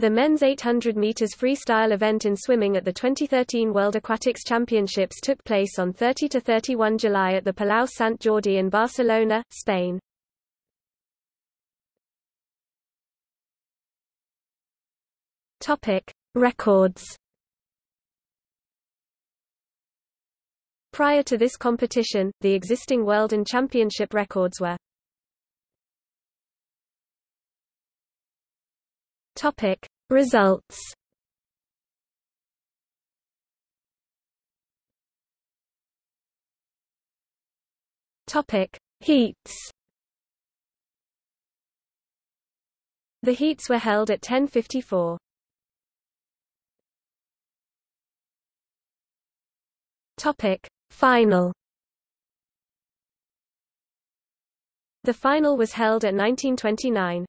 The men's 800 meters freestyle event in swimming at the 2013 World Aquatics Championships took place on 30 to 31 July at the Palau Sant Jordi in Barcelona, Spain. Topic: Records. Prior to this competition, the existing world and championship records were Topic Results Topic Heats The heats were held at 1054. Topic Final The final was held at 1929.